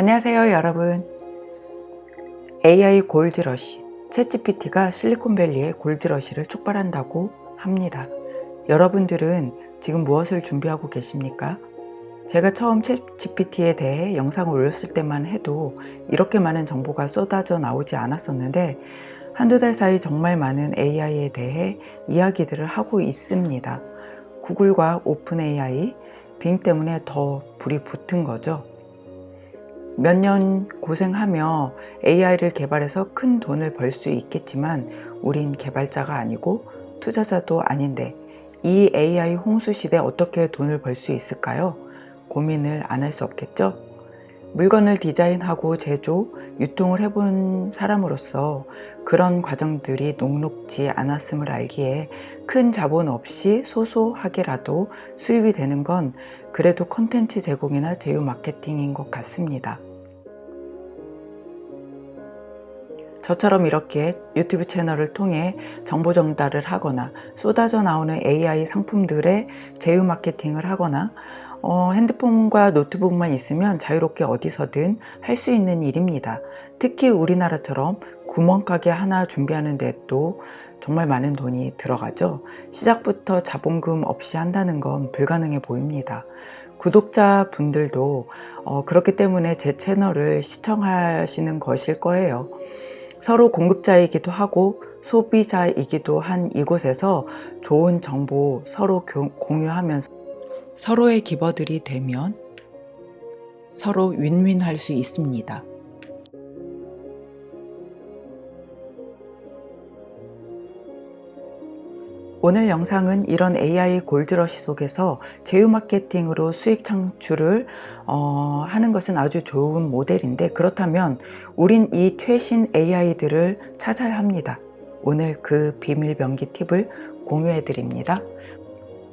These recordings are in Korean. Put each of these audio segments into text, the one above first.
안녕하세요 여러분. AI 골드러시. 챗GPT가 실리콘밸리의 골드러시를 촉발한다고 합니다. 여러분들은 지금 무엇을 준비하고 계십니까? 제가 처음 챗GPT에 대해 영상을 올렸을 때만 해도 이렇게 많은 정보가 쏟아져 나오지 않았었는데 한두 달 사이 정말 많은 AI에 대해 이야기들을 하고 있습니다. 구글과 오픈 AI, 빙 때문에 더 불이 붙은 거죠 몇 년 고생하며 AI를 개발해서 큰 돈을 벌 수 있겠지만 우린 개발자가 아니고 투자자도 아닌데 이 AI 홍수 시대 어떻게 돈을 벌 수 있을까요? 고민을 안 할 수 없겠죠? 물건을 디자인하고 제조, 유통을 해본 사람으로서 그런 과정들이 녹록지 않았음을 알기에 큰 자본 없이 소소하게라도 수입이 되는 건 그래도 컨텐츠 제공이나 제휴 마케팅인 것 같습니다. 저처럼 이렇게 유튜브 채널을 통해 정보 전달을 하거나 쏟아져 나오는 AI 상품들의 제휴 마케팅을 하거나 어, 핸드폰과 노트북만 있으면 자유롭게 어디서든 할 수 있는 일입니다. 특히 우리나라처럼 구멍가게 하나 준비하는 데도 정말 많은 돈이 들어가죠. 시작부터 자본금 없이 한다는 건 불가능해 보입니다. 구독자 분들도 어, 그렇기 때문에 제 채널을 시청하시는 것일 거예요. 서로 공급자이기도 하고 소비자이기도 한 이곳에서 좋은 정보 서로 공유하면서 서로의 기버들이 되면 서로 윈윈할 수 있습니다. 오늘 영상은 이런 AI 골드러시 속에서 제휴 마케팅으로 수익 창출을 어, 하는 것은 아주 좋은 모델인데 그렇다면 우린 이 최신 AI들을 찾아야 합니다. 오늘 그 비밀 병기 팁을 공유해 드립니다.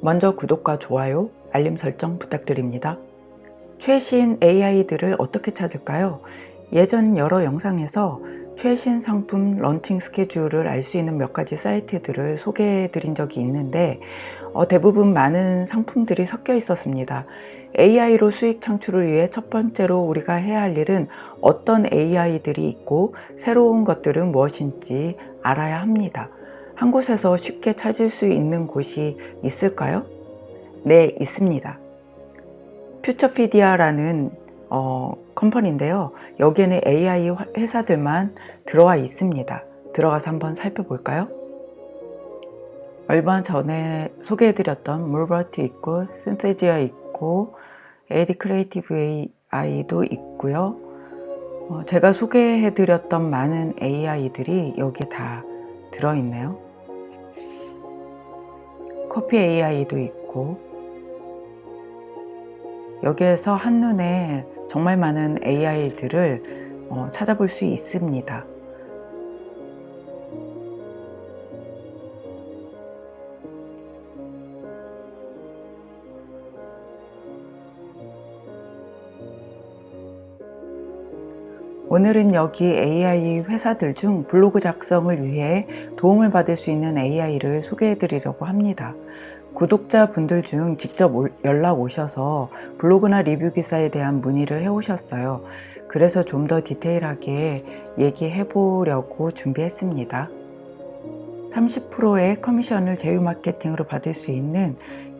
먼저 구독과 좋아요, 알림 설정 부탁드립니다. 최신 AI들을 어떻게 찾을까요? 예전 여러 영상에서 최신 상품 런칭 스케줄을 알 수 있는 몇 가지 사이트들을 소개해 드린 적이 있는데 어, 대부분 많은 상품들이 섞여 있었습니다. AI로 수익 창출을 위해 첫 번째로 우리가 해야 할 일은 어떤 AI들이 있고 새로운 것들은 무엇인지 알아야 합니다. 한 곳에서 쉽게 찾을 수 있는 곳이 있을까요? 네, 있습니다. Futurepedia라는 어, company인데요. 여기에는 AI 회사들만 들어와 있습니다. 들어가서 한번 살펴볼까요? 얼마 전에 소개해드렸던 Mubert 있고 Synthesia 있고 AdCreative AI도 있고요. 어, 제가 소개해드렸던 많은 AI들이 여기에 다 들어있네요. 커피 AI도 있고 여기에서 한눈에 정말 많은 AI들을 어, 찾아볼 수 있습니다. 오늘은 여기 AI 회사들 중 블로그 작성을 위해 도움을 받을 수 있는 AI를 소개해 드리려고 합니다. 구독자 분들 중 직접 연락 오셔서 블로그나 리뷰 기사에 대한 문의를 해 오셨어요. 그래서 좀 더 디테일하게 얘기해 보려고 준비했습니다. 30%의 커미션을 제휴 마케팅으로 받을 수 있는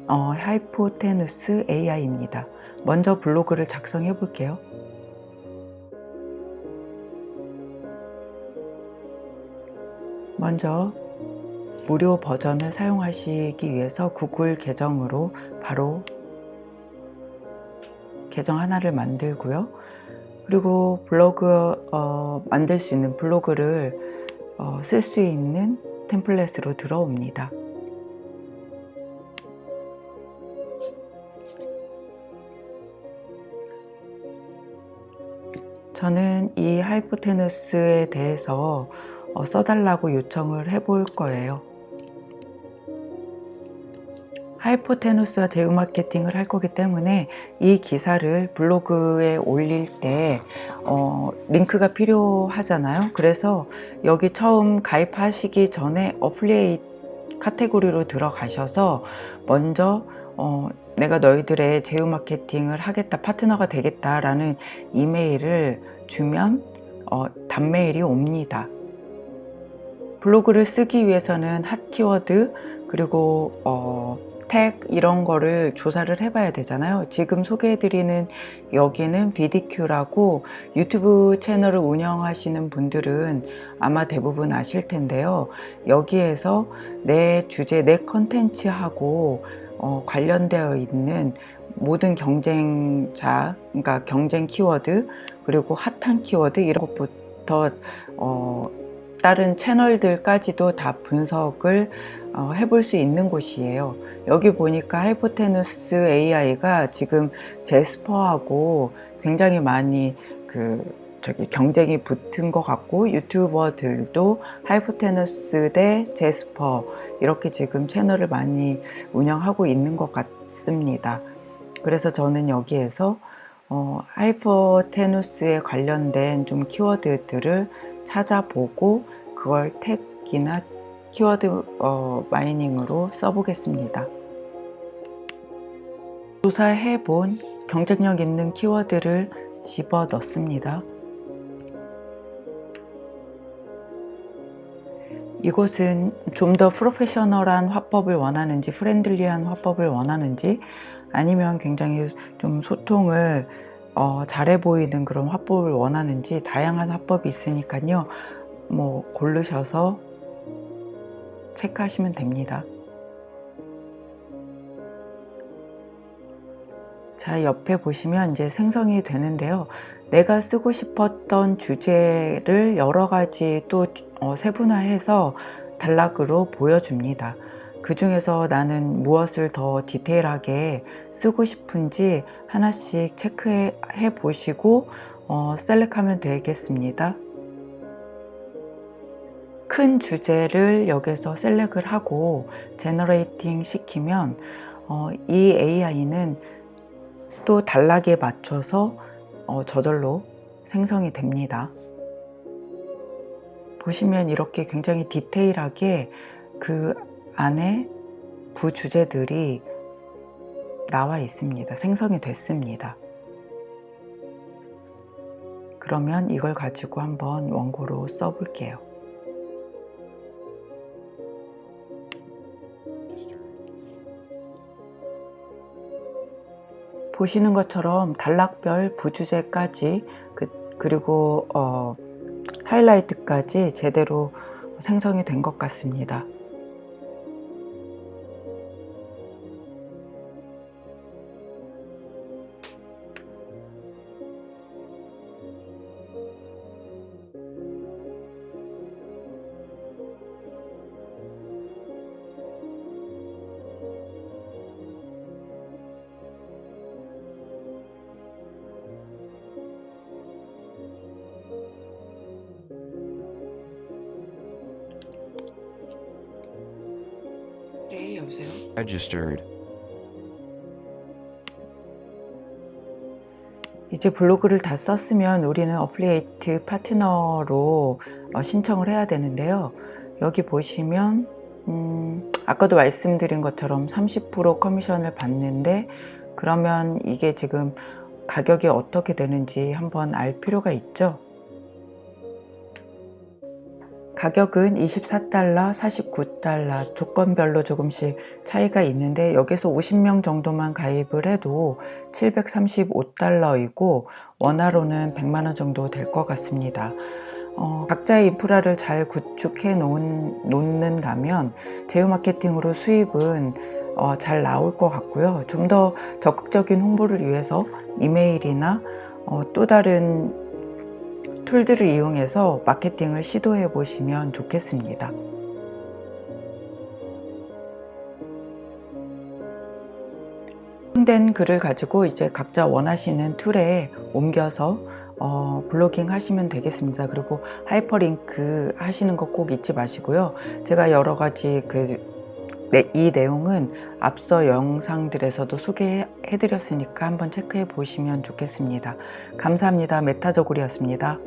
어, Hypotenuse AI입니다. 먼저 블로그를 작성해 볼게요. 먼저 무료 버전을 사용하시기 위해서 구글 계정으로 바로 계정 하나를 만들고요. 그리고 블로그 어, 만들 수 있는 블로그를 어, 쓸수 있는 템플릿으로 들어옵니다. 저는 이 Hypotenuse에 대해서 어, 써달라고 요청을 해볼 거예요. Hypotenuse와 제휴 마케팅을 할 거기 때문에 이 기사를 블로그에 올릴 때 어, 링크가 필요하잖아요 그래서 여기 처음 가입하시기 전에 affiliate 카테고리로 들어가셔서 먼저 어, 내가 너희들의 제휴 마케팅을 하겠다 파트너가 되겠다 라는 이메일을 주면 어, 단메일이 옵니다. 블로그를 쓰기 위해서는 핫 키워드 그리고 어, 택 이런 거를 조사를 해봐야 되잖아요. 지금 소개해드리는 여기는 BDQ라고 유튜브 채널을 운영하시는 분들은 아마 대부분 아실 텐데요. 여기에서 내 주제, 내 컨텐츠하고 어, 관련되어 있는 모든 경쟁자, 그러니까 경쟁 키워드 그리고 핫한 키워드 이런 것부터 어, 다른 채널들까지도 다 분석을 어, 해볼 수 있는 곳이에요. 여기 보니까 Hypotenuse AI가 지금 Jasper하고 굉장히 많이 그 저기 경쟁이 붙은 것 같고 유튜버들도 Hypotenuse 대 Jasper 이렇게 지금 채널을 많이 운영하고 있는 것 같습니다. 그래서 저는 여기에서 어, 하이포테누스에 관련된 좀 키워드들을 찾아보고 그걸 택이나 키워드 어, 마이닝으로 써보겠습니다. 조사해 본 경쟁력 있는 키워드를 집어 넣습니다. 이곳은 좀 더 프로페셔널한 화법을 원하는지 friendly한 화법을 원하는지 아니면 굉장히 좀 소통을 어, 잘해 보이는 그런 화법을 원하는지 다양한 화법이 있으니까요. 뭐 고르셔서 체크하시면 됩니다. 자 옆에 보시면 이제 생성이 되는데요. 내가 쓰고 싶었던 주제를 여러 가지 또 어, 세분화해서 단락으로 보여줍니다 그 중에서 나는 무엇을 더 디테일하게 쓰고 싶은지 하나씩 체크해 보시고 어, select하면 되겠습니다. 큰 주제를 여기서 select를 하고 generating 시키면 어, 이 AI는 또 단락에 맞춰서 어, 저절로 생성이 됩니다. 보시면 이렇게 굉장히 디테일하게 그 안에 부주제들이 나와 있습니다. 생성이 됐습니다. 그러면 이걸 가지고 한번 원고로 써볼게요. 보시는 것처럼 단락별 부주제까지 그, 그리고 어, 하이라이트까지 제대로 생성이 된 것 같습니다. Registered. 이제 블로그를 다 썼으면 우리는 affiliate 파트너로 어, 신청을 해야 되는데요. 여기 보시면 음, 아까도 말씀드린 것처럼 30% 커미션을 받는데 그러면 이게 지금 가격이 어떻게 되는지 한번 알 필요가 있죠. 가격은 24달러, 49달러 조건별로 조금씩 차이가 있는데 여기서 50명 정도만 가입을 해도 735달러이고 원화로는 100만원 정도 될 것 같습니다. 어, 각자의 인프라를 잘 구축해 놓은, 놓는다면 제휴 마케팅으로 수입은 어, 잘 나올 것 같고요. 좀 더 적극적인 홍보를 위해서 이메일이나 어, 또 다른 툴들을 이용해서 마케팅을 시도해 보시면 좋겠습니다. 된 글을 가지고 이제 각자 원하시는 툴에 옮겨서 어, blogging 하시면 되겠습니다. 그리고 하이퍼링크 하시는 거 꼭 잊지 마시고요. 제가 여러 가지 그, 네, 이 내용은 앞서 영상들에서도 소개해 드렸으니까 한번 체크해 보시면 좋겠습니다. 감사합니다. 메타저골이었습니다.